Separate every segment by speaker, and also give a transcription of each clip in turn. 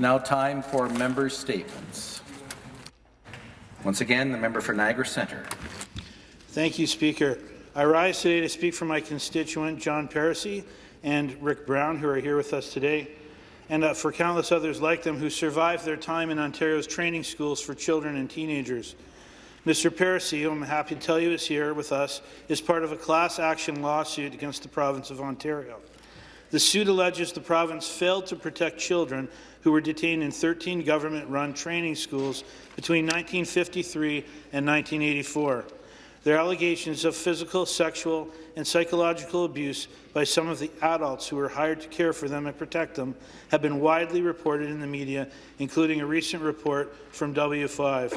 Speaker 1: Now time for member statements. Once again, the member for Niagara Centre.
Speaker 2: Thank you, Speaker. I rise today to speak for my constituent, John Parisi, and Rick Brown, who are here with us today, and uh, for countless others like them who survived their time in Ontario's training schools for children and teenagers. Mr. Parisi, who I'm happy to tell you is here with us, is part of a class action lawsuit against the province of Ontario. The suit alleges the province failed to protect children who were detained in 13 government-run training schools between 1953 and 1984. Their allegations of physical, sexual, and psychological abuse by some of the adults who were hired to care for them and protect them have been widely reported in the media, including a recent report from W5.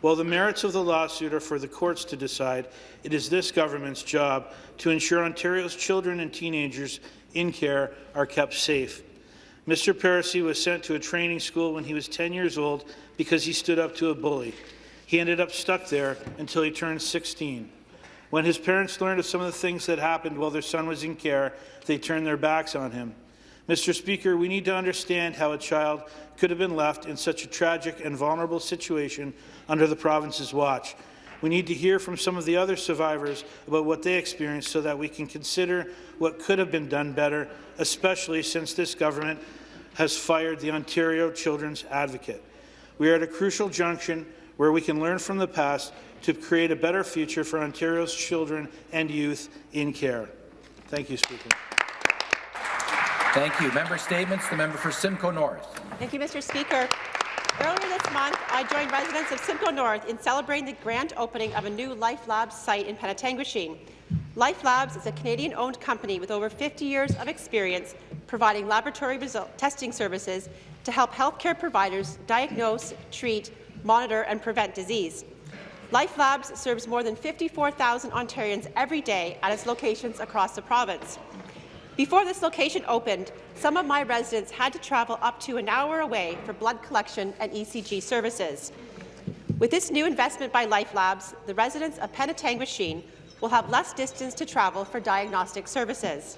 Speaker 2: While the merits of the lawsuit are for the courts to decide, it is this government's job to ensure Ontario's children and teenagers in care are kept safe. Mr. Parisi was sent to a training school when he was 10 years old because he stood up to a bully. He ended up stuck there until he turned 16. When his parents learned of some of the things that happened while their son was in care, they turned their backs on him. Mr. Speaker, we need to understand how a child could have been left in such a tragic and vulnerable situation under the province's watch. We need to hear from some of the other survivors about what they experienced so that we can consider what could have been done better, especially since this government has fired the Ontario Children's Advocate. We are at a crucial junction where we can learn from the past to create a better future for Ontario's children and youth in care. Thank you, Speaker.
Speaker 1: Thank you. Member statements. The member for Simcoe North.
Speaker 3: Thank you, Mr. Speaker. This month, I joined residents of Simcoe North in celebrating the grand opening of a new LifeLabs site in Penetanguishene. LifeLabs is a Canadian-owned company with over 50 years of experience providing laboratory testing services to help healthcare providers diagnose, treat, monitor and prevent disease. LifeLabs serves more than 54,000 Ontarians every day at its locations across the province. Before this location opened, some of my residents had to travel up to an hour away for blood collection and ECG services. With this new investment by LifeLabs, the residents of Penetanguishene will have less distance to travel for diagnostic services.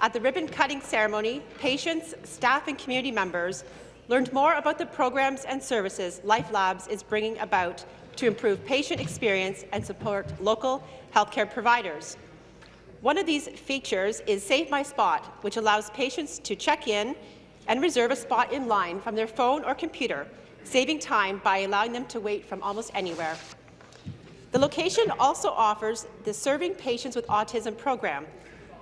Speaker 3: At the ribbon-cutting ceremony, patients, staff and community members learned more about the programs and services LifeLabs is bringing about to improve patient experience and support local healthcare providers. One of these features is Save My Spot, which allows patients to check in and reserve a spot in line from their phone or computer, saving time by allowing them to wait from almost anywhere. The location also offers the Serving Patients with Autism program.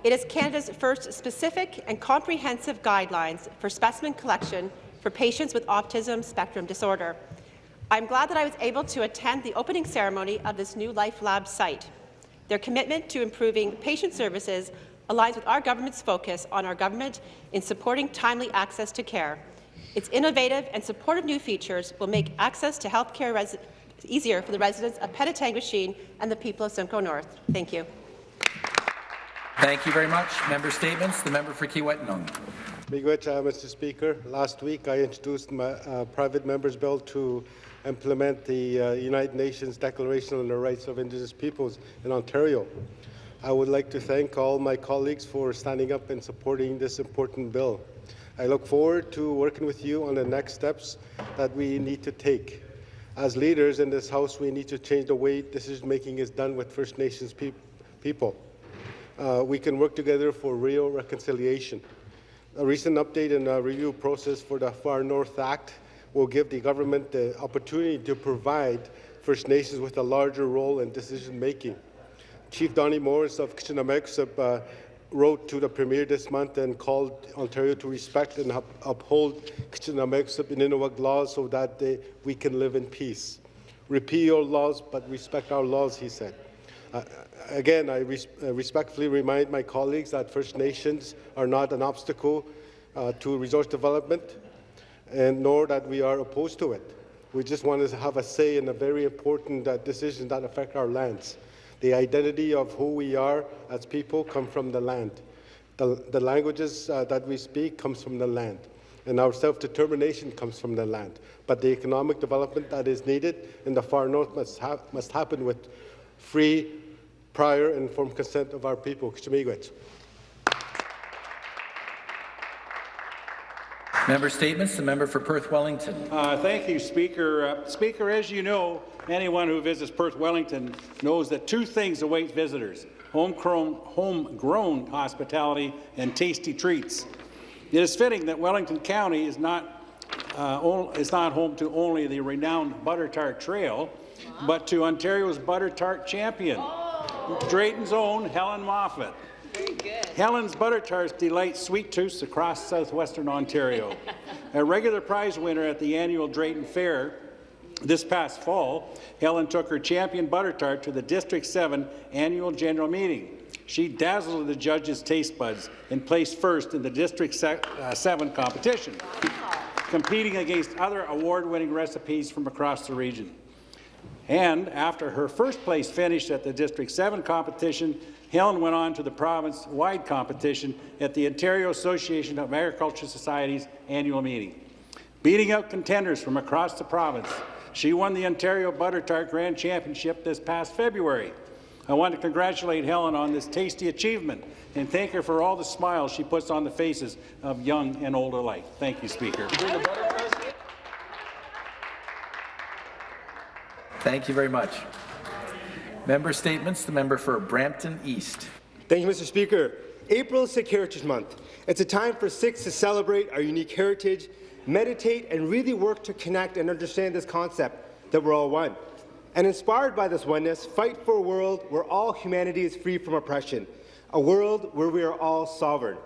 Speaker 3: It is Canada's first specific and comprehensive guidelines for specimen collection for patients with autism spectrum disorder. I'm glad that I was able to attend the opening ceremony of this new LifeLab site. Their commitment to improving patient services aligns with our government's focus on our government in supporting timely access to care. Its innovative and supportive new features will make access to health care easier for the residents of Penetanguishene and the people of Simcoe North. Thank you.
Speaker 1: Thank you very much. Member statements. The member for
Speaker 4: uh, Mr. Speaker. Last week, I introduced my uh, private member's bill to implement the uh, United Nations Declaration on the Rights of Indigenous Peoples in Ontario. I would like to thank all my colleagues for standing up and supporting this important bill. I look forward to working with you on the next steps that we need to take. As leaders in this House, we need to change the way decision-making is done with First Nations pe people. Uh, we can work together for real reconciliation. A recent update in the review process for the Far North Act will give the government the opportunity to provide First Nations with a larger role in decision-making. Chief Donnie Morris of Kitchenuhmaykoosib uh, wrote to the Premier this month and called Ontario to respect and up uphold Kitchenuhmaykoosib and laws so that they, we can live in peace. Repeal your laws, but respect our laws, he said. Again, I res uh, respectfully remind my colleagues that First Nations are not an obstacle uh, to resource development, and nor that we are opposed to it. We just want to have a say in a very important uh, decisions that affect our lands. The identity of who we are as people come from the land. The, the languages uh, that we speak comes from the land. And our self-determination comes from the land. But the economic development that is needed in the far north must, ha must happen with free, prior informed consent of our people.
Speaker 1: Member statements. The member for Perth Wellington.
Speaker 5: Uh, thank you, Speaker. Uh, Speaker, as you know, anyone who visits Perth Wellington knows that two things await visitors, homegrown, homegrown hospitality and tasty treats. It is fitting that Wellington County is not, uh, is not home to only the renowned Butter Tart Trail, but to Ontario's Butter Tart champion, Drayton's own Helen Moffat. Helen's Butter Tarts delight sweet tooths across southwestern Ontario. A regular prize winner at the annual Drayton Fair this past fall, Helen took her champion butter tart to the District 7 annual general meeting. She dazzled the judges' taste buds and placed first in the District uh, 7 competition, competing against other award-winning recipes from across the region. And after her first place finish at the District 7 competition, Helen went on to the province-wide competition at the Ontario Association of Agriculture Societies annual meeting. Beating out contenders from across the province, she won the Ontario Butter Tart Grand Championship this past February. I want to congratulate Helen on this tasty achievement and thank her for all the smiles she puts on the faces of young and old alike. Thank you, Speaker.
Speaker 1: Thank you very much. Member statements. The member for Brampton East.
Speaker 6: Thank you, Mr. Speaker. April is Sikh Heritage Month. It's a time for Sikhs to celebrate our unique heritage, meditate, and really work to connect and understand this concept that we're all one. And inspired by this oneness, fight for a world where all humanity is free from oppression, a world where we are all sovereign.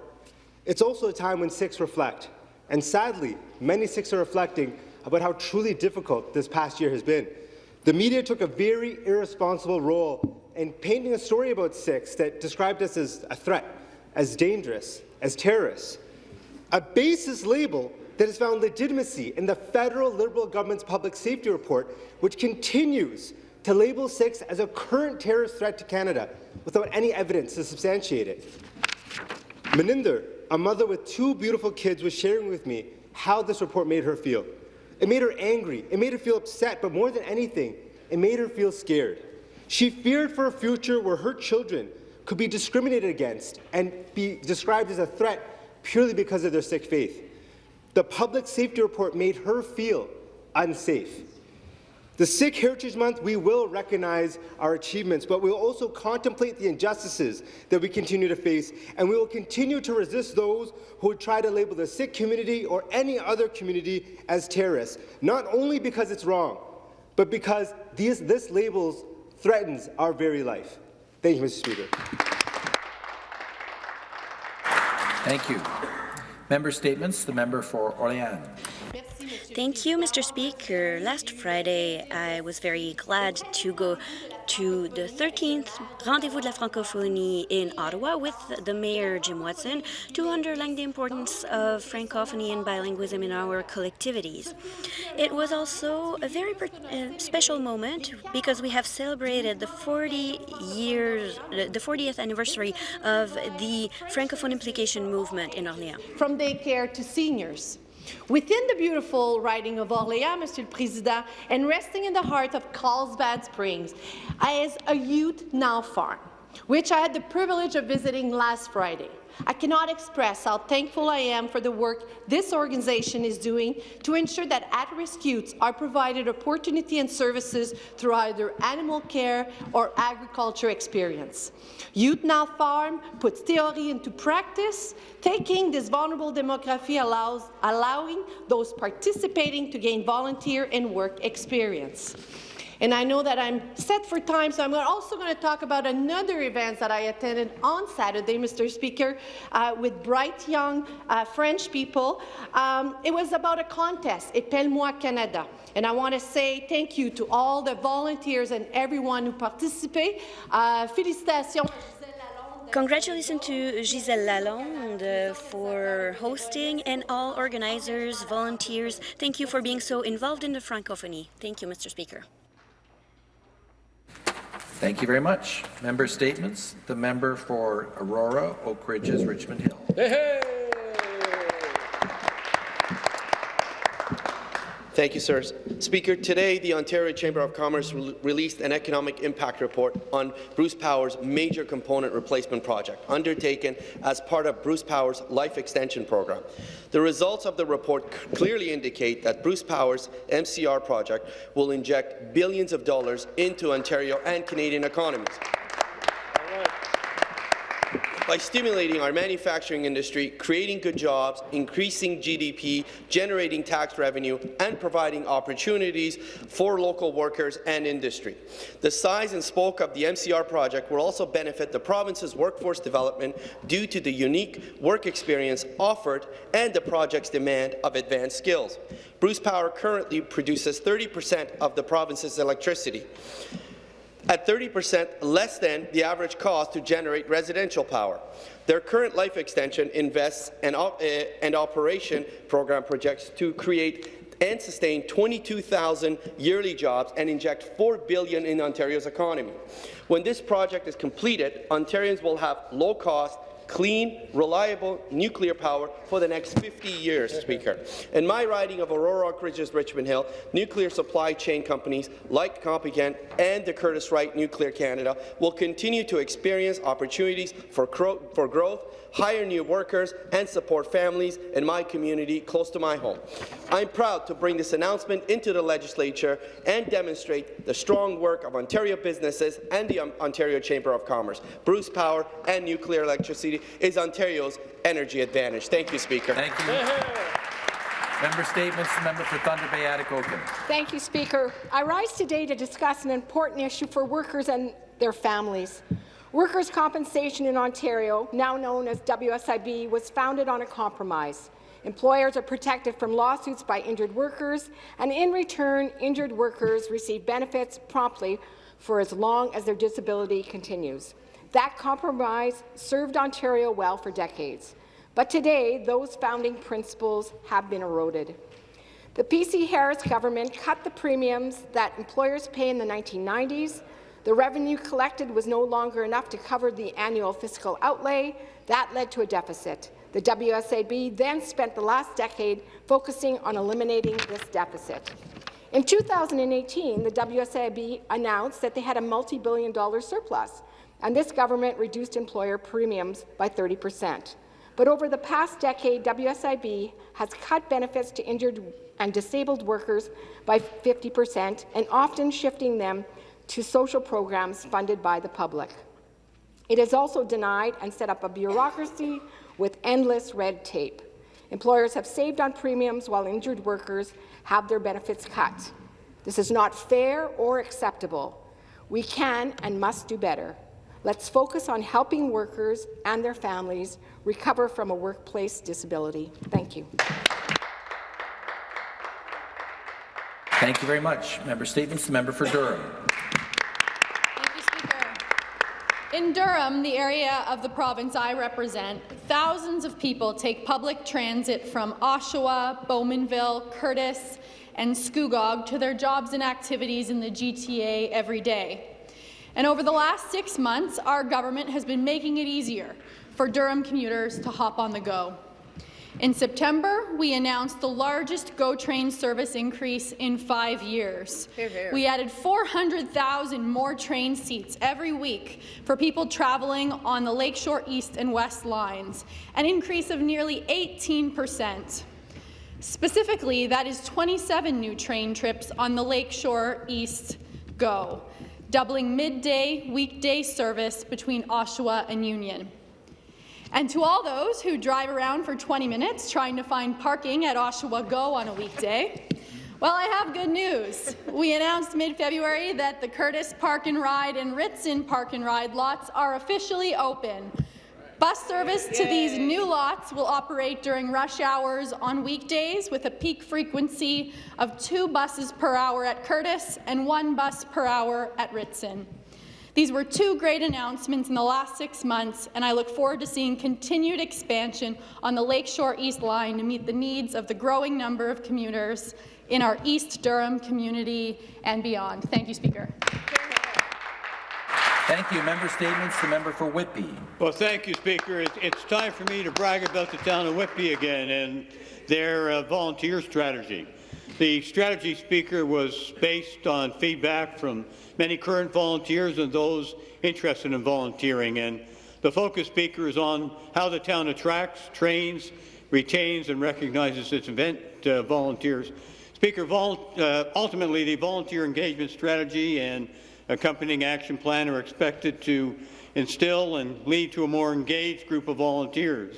Speaker 6: It's also a time when Sikhs reflect, and sadly, many Sikhs are reflecting about how truly difficult this past year has been. The media took a very irresponsible role in painting a story about Sikhs that described us as a threat, as dangerous, as terrorists. A basis label that has found legitimacy in the federal Liberal government's public safety report, which continues to label Sikhs as a current terrorist threat to Canada without any evidence to substantiate it. Meninder, a mother with two beautiful kids, was sharing with me how this report made her feel. It made her angry. It made her feel upset, but more than anything, it made her feel scared. She feared for a future where her children could be discriminated against and be described as a threat purely because of their Sikh faith. The public safety report made her feel unsafe. The Sikh Heritage Month, we will recognize our achievements, but we will also contemplate the injustices that we continue to face, and we will continue to resist those who try to label the Sikh community or any other community as terrorists, not only because it's wrong, but because these, this labels threatens our very life. Thank you, Mr. Speaker.
Speaker 1: Thank you. Member statements. The member for Orléans.
Speaker 7: Thank you, Mr. Speaker. Last Friday, I was very glad to go to the 13th Rendezvous de la Francophonie in Ottawa with the Mayor, Jim Watson, to underline the importance of Francophony and bilingualism in our collectivities. It was also a very uh, special moment because we have celebrated the 40 years, the 40th anniversary of the Francophone implication movement in Orléans.
Speaker 8: From daycare to seniors, Within the beautiful riding of Orléans, Monsieur le Président, and resting in the heart of Carlsbad Springs, as a youth now farm, which I had the privilege of visiting last Friday. I cannot express how thankful I am for the work this organization is doing to ensure that at-risk youths are provided opportunity and services through either animal care or agriculture experience. Youth Now Farm puts theory into practice, taking this vulnerable demography allows, allowing those participating to gain volunteer and work experience. And I know that I'm set for time, so I'm also going to talk about another event that I attended on Saturday, Mr. Speaker, uh, with bright young uh, French people. Um, it was about a contest, Épelle-moi Canada. And I want to say thank you to all the volunteers and everyone who participated. Uh, félicitations.
Speaker 7: Congratulations to Gisèle Lalonde for hosting and all organizers, volunteers. Thank you for being so involved in the Francophonie. Thank you, Mr. Speaker.
Speaker 1: Thank you very much. Member statements. The member for Aurora, Oak Ridges, Richmond Hill.
Speaker 9: Hey, hey. Thank you, sir. Speaker, today the Ontario Chamber of Commerce re released an economic impact report on Bruce Power's major component replacement project, undertaken as part of Bruce Power's Life Extension Program. The results of the report clearly indicate that Bruce Power's MCR project will inject billions of dollars into Ontario and Canadian economies by stimulating our manufacturing industry, creating good jobs, increasing GDP, generating tax revenue, and providing opportunities for local workers and industry. The size and scope of the MCR project will also benefit the province's workforce development due to the unique work experience offered and the project's demand of advanced skills. Bruce Power currently produces 30 per cent of the province's electricity at 30% less than the average cost to generate residential power. Their current life extension invests and, op eh, and operation program projects to create and sustain 22,000 yearly jobs and inject 4 billion in Ontario's economy. When this project is completed, Ontarians will have low-cost, clean, reliable nuclear power for the next 50 years, Speaker. In my riding of Aurora Oak Ridges Richmond Hill, nuclear supply chain companies like Compugen and the Curtiss-Wright Nuclear Canada will continue to experience opportunities for, for growth hire new workers, and support families in my community close to my home. I'm proud to bring this announcement into the legislature and demonstrate the strong work of Ontario businesses and the um, Ontario Chamber of Commerce. Bruce Power and nuclear electricity is Ontario's energy advantage. Thank you, Speaker.
Speaker 1: Thank you. Member Statements, member for Thunder Bay Atikokan.
Speaker 10: Thank you, Speaker. I rise today to discuss an important issue for workers and their families. Workers' compensation in Ontario, now known as WSIB, was founded on a compromise. Employers are protected from lawsuits by injured workers, and in return, injured workers receive benefits promptly for as long as their disability continues. That compromise served Ontario well for decades. But today, those founding principles have been eroded. The PC Harris government cut the premiums that employers pay in the 1990s the revenue collected was no longer enough to cover the annual fiscal outlay. That led to a deficit. The WSIB then spent the last decade focusing on eliminating this deficit. In 2018, the WSIB announced that they had a multi-billion dollar surplus, and this government reduced employer premiums by 30 percent. But over the past decade, WSIB has cut benefits to injured and disabled workers by 50 percent, and often shifting them to social programs funded by the public. It has also denied and set up a bureaucracy with endless red tape. Employers have saved on premiums while injured workers have their benefits cut. This is not fair or acceptable. We can and must do better. Let's focus on helping workers and their families recover from a workplace disability. Thank you.
Speaker 1: Thank you very much. Member Statements. The member for Durham. Officer Speaker.
Speaker 11: In Durham, the area of the province I represent, thousands of people take public transit from Oshawa, Bowmanville, Courtice, and Scugog to their jobs and activities in the GTA every day. And over the last six months, our government has been making it easier for Durham commuters to hop on the go. In September, we announced the largest GO train service increase in five years. Here, here. We added 400,000 more train seats every week for people traveling on the Lakeshore East and West lines, an increase of nearly 18 percent. Specifically, that is 27 new train trips on the Lakeshore East GO, doubling midday weekday service between Oshawa and Union. And to all those who drive around for 20 minutes trying to find parking at Oshawa Go on a weekday, well, I have good news. We announced mid-February that the Courtice Park and Ride and Ritson Park and Ride lots are officially open. Bus service to these new lots will operate during rush hours on weekdays with a peak frequency of two buses per hour at Courtice and one bus per hour at Ritson. These were two great announcements in the last six months, and I look forward to seeing continued expansion on the Lakeshore East line to meet the needs of the growing number of commuters in our East Durham community and beyond. Thank you, Speaker.
Speaker 1: Thank you. Member statements. The member for Whitby.
Speaker 12: Well, thank you, Speaker. It's time for me to brag about the town of Whitby again and their uh, volunteer strategy. The strategy speaker was based on feedback from many current volunteers and those interested in volunteering. And the focus speaker is on how the town attracts, trains, retains, and recognizes its event uh, volunteers. Speaker, vol uh, ultimately, the volunteer engagement strategy and accompanying action plan are expected to instill and lead to a more engaged group of volunteers.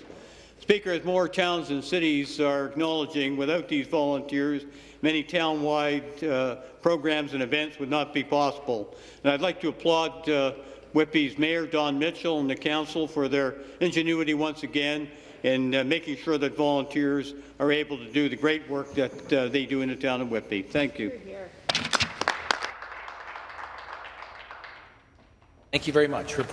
Speaker 12: Speaker, as more towns and cities are acknowledging, without these volunteers, many town-wide uh, programs and events would not be possible. And I'd like to applaud uh, Mayor, Don Mitchell, and the Council for their ingenuity once again in uh, making sure that volunteers are able to do the great work that uh, they do in the town of Whitby. Thank you.
Speaker 1: Thank you very much. Report